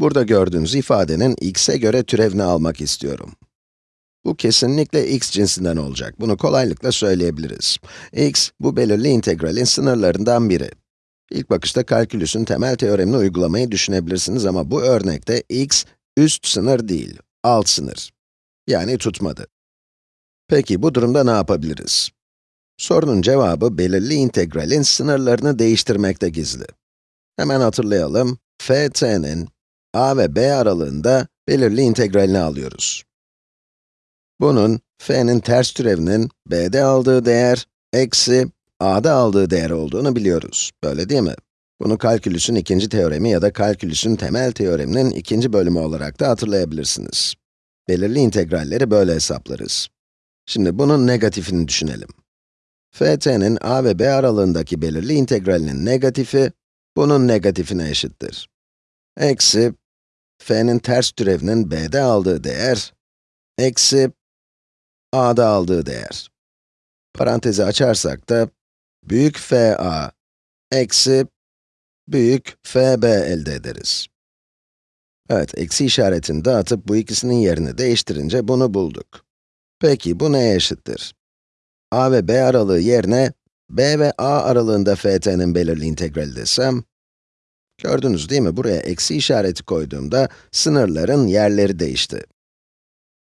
Burada gördüğünüz ifadenin x'e göre türevini almak istiyorum. Bu kesinlikle x cinsinden olacak. Bunu kolaylıkla söyleyebiliriz. x, bu belirli integralin sınırlarından biri. İlk bakışta kalkülüsün temel teoremini uygulamayı düşünebilirsiniz ama bu örnekte x, üst sınır değil, alt sınır. Yani tutmadı. Peki bu durumda ne yapabiliriz? Sorunun cevabı belirli integralin sınırlarını değiştirmekte gizli. Hemen hatırlayalım, ft'nin a ve b aralığında belirli integralini alıyoruz. Bunun, f'nin ters türevinin b'de aldığı değer, eksi a'da aldığı değer olduğunu biliyoruz. Böyle değil mi? Bunu kalkülüsün ikinci teoremi ya da kalkülüsün temel teoreminin ikinci bölümü olarak da hatırlayabilirsiniz. Belirli integralleri böyle hesaplarız. Şimdi bunun negatifini düşünelim. ft'nin a ve b aralığındaki belirli integralinin negatifi, bunun negatifine eşittir. Eksi, f'nin ters türevinin b'de aldığı değer, eksi a'da aldığı değer. Parantezi açarsak da, büyük FA eksi büyük FB elde ederiz. Evet, eksi işaretini dağıtıp bu ikisinin yerini değiştirince bunu bulduk. Peki, bu neye eşittir? a ve b aralığı yerine, b ve a aralığında ft'nin belirli integrali desem, gördünüz değil mi? Buraya eksi işareti koyduğumda, sınırların yerleri değişti.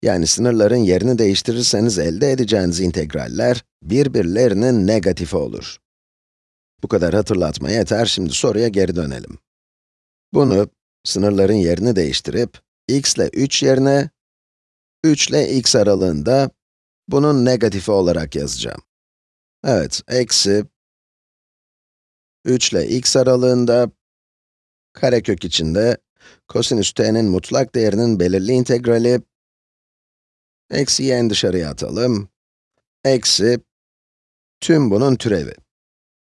Yani sınırların yerini değiştirirseniz elde edeceğiniz integraller, birbirlerinin negatifi olur. Bu kadar hatırlatma yeter, şimdi soruya geri dönelim. Bunu, sınırların yerini değiştirip, x ile 3 yerine, 3 ile x aralığında, bunun negatifi olarak yazacağım. Evet, eksi, 3 ile x aralığında, karekök içinde, kosinüs t'nin mutlak değerinin belirli integrali, eksi en dışarıya atalım, eksi, tüm bunun türevi.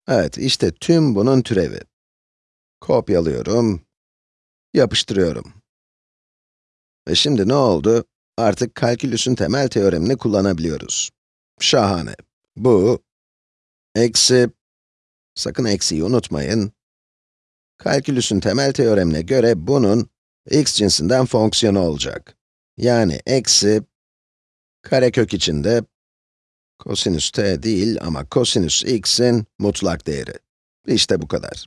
Evet, işte tüm bunun türevi. Kopyalıyorum, yapıştırıyorum. Ve şimdi ne oldu? Artık kalkülüsün temel teoremini kullanabiliyoruz. Şahane. Bu, eksi, sakın eksiyi unutmayın. Kalkülüsün temel teoremine göre bunun x cinsinden fonksiyonu olacak. Yani eksi, karekök içinde Kosinüs t değil ama kosinüs x'in mutlak değeri. İşte bu kadar.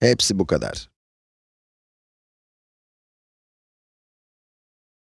Hepsi bu kadar.